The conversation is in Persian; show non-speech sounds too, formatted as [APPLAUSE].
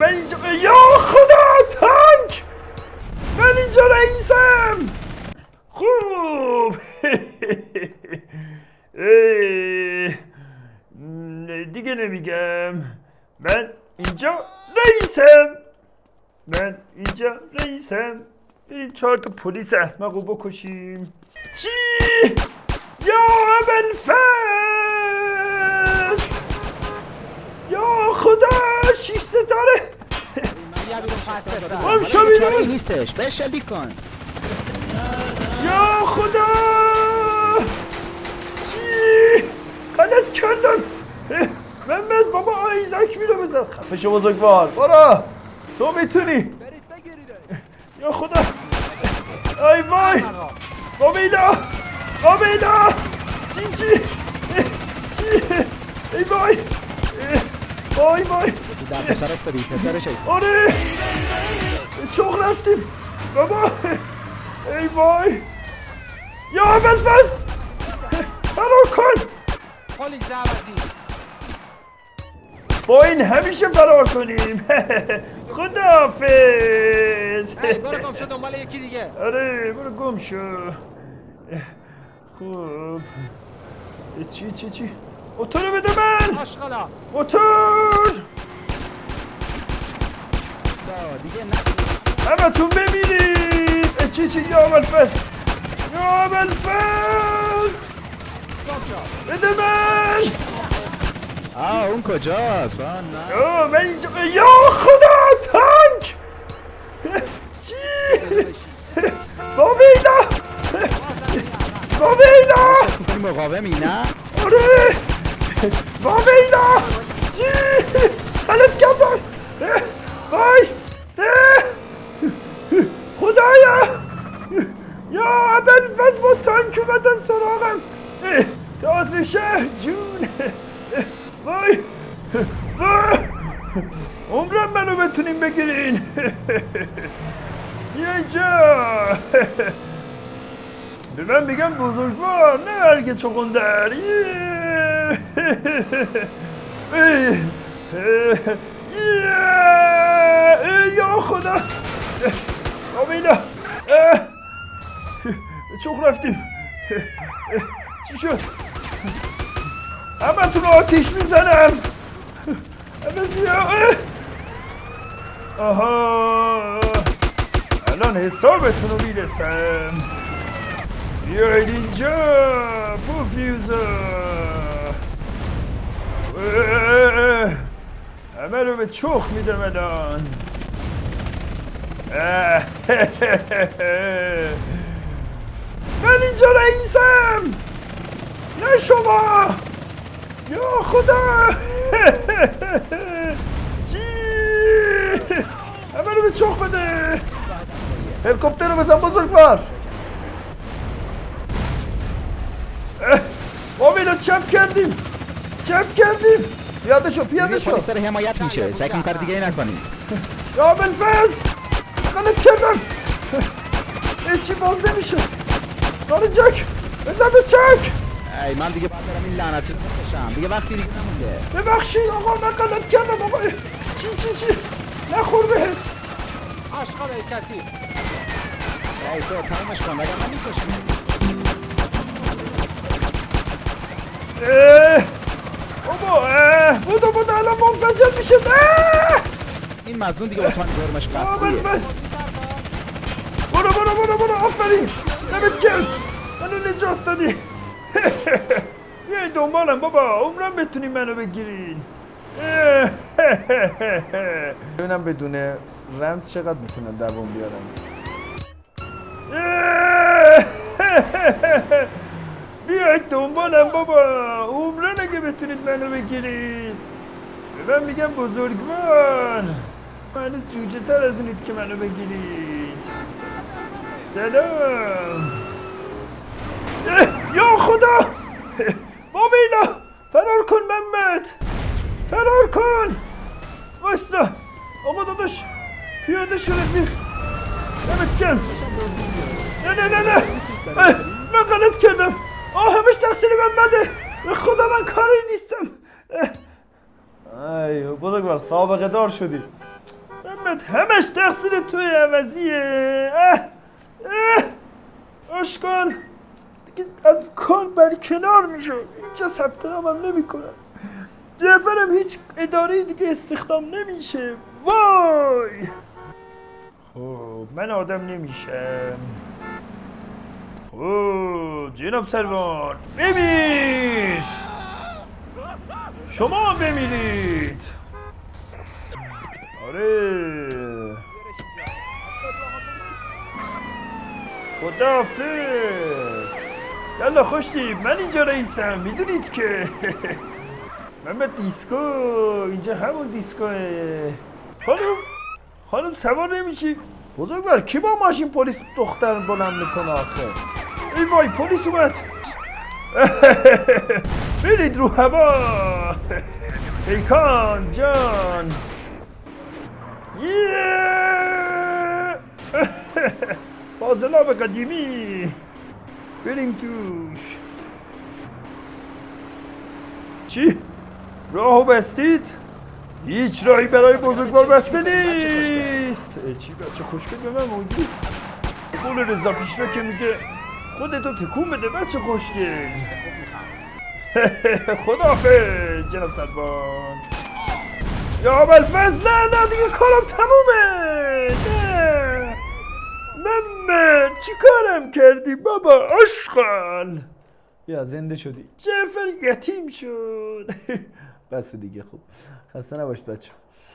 من اینجا یا خدا تانک من اینجا رئیسم! خوب! [LAUGHS] دیگه نمیگم. من اینجا رئیسم! من اینجا رئیسم. بریم چهار تا پلیس احمقو بکشیم. چی؟ یا اول فست شیش ستاره. هم شو. نیستش. بشلی کن. یا خدا. چی؟ غلط کردم. محمد بابا ایزک میره بزن خفه شو بزرگوار. برو. تو می‌تونی. یا خدا. ای وای. بامیدا بامیدا چی چی؟ چی؟ ای وای. وای وای. در پسرت داری پسرش ای آره! چخ رفتیم! بابا! ای وای! یا بلفز! فرار کن! پلیس عوضی با این همیشه فرار کنیم. [LAUGHS] خداحافظ! برو گم شو دنبال یکی دیگه. آره برو گم شو. خوب چی چی چی؟ موتور بده من! موتور چی چی؟ یا بلفز یا شو بده من! آه اون کجاست؟ آه نه. آه من اینجا یا خدا تانک چی؟ با ویلا با ویلا می‌کنی مقاومی نه؟ آره! با ویلا چی؟ غلط کردم! وای! خدایا! یا ابل فز با تانک اومدن سراغم. تئاتر شهر جون. وای. وای. عمرم منو بتونین بگیرین. یه جا. به من میگم بزرگوار نه هرگه چقندر یا خدا. آمینا. چخ رفتیم؟ چی شد؟ همه تون آتیش می‌زنم. همه سیاه آها. الان حسابتون رو می‌رسم. بیاید اینجا پوفیوزا. همه رو به چخ میدم الان. [LAUGHS] من اینجا رئیسم! نه شما! یا خدا! چی؟ همه رو به چخ بده! هلیکوپتر رو بزن بزرگوار اه، ما چپ کردیم! چپ کردیم! پیاده شو پیاده شو داره حمایت میشه. سعی کن کار دیگه نکنی. یا بلفز! غلط کردم! اه، چی باز نمیشه! داره جک. بزن به چک ای من دیگه باید برم این لعنتی رو بکشم. دیگه وقتی دیگه نمونده. ببخشید آقا من غلط کردم آقا. چی چی چی؟ نخور بهت آشغال کسی. ای تو تمامش کن. وگرنه می‌کشم اه، بابا اه، بودو بودو الان منفجر میشه! این مزنون دیگه واسه من جرمش بلفز برو برو برو آفرین. دمت گرم. منو نجات دادی. [LAUGHS] بیاین دنبالم بابا. عمرم بتونی منو بگیرین. اه، [LAUGHS] ببینم بدون رمز چقدر می‌تونن دوام بیارن اه، [LAUGHS] بیاید دنبالم بابا. عمرن اگه بتونید منو بگیرید. به من میگم بزرگوار. من جوجه تر از اینید که منو بگیرید. سلام. یا خدا. بامیلا فرار کن محمد. فرار کن. واستا آقا داداش پیاده شو رفیق. دمت گرم. نه نه نه نه. من غلط کردم. آه همش تقصیر محمده. به خدا من کاری نیستم. ای بزرگوار سابقه دار شدی. محمد همش تقصیر توی عوضیه. اه اشکال دیگه از کار بر کنار میشه. اینجا ثبت نامم نمی‌کنم جعفرم هیچ اداره دیگه استخدام نمیشه. وای! خب من آدم نمیشم. خب جناب سروان بمیر شما بمیرید. آره. خداحافظ یالا خوشتی من اینجا رئیسم می‌دونید که. [LAUGHS] محمد دیسکو اینجا همون دیسکوه. خانم خانم سوار نمیشی؟ بزرگوار کی با ماشین پلیس دختر بلند می‌کنه آخه؟ ای وای پلیس اومد. [LAUGHS] برید رو هوا. [LAUGHS] پیکان جان. یه فاضلاب قدیمی. بریم توش. چی؟ راهو بستید؟ هیچ راهی برای بزرگوار بسته نیست. چی بچه خوشگل به من موندی قول رضا پیشرو که میگه خودتو تکون بده بچه خوشگل. [LAUGHS] خدافظ جناب سلوان یا ابوالفضل نه نه دیگه کارم تمومه. محمد چی کارم کردی بابا؟ اشغال. یا زنده شدی. جعفر یتیم شد. [LAUGHS] بس دیگه خوب. خسته نباشید بچه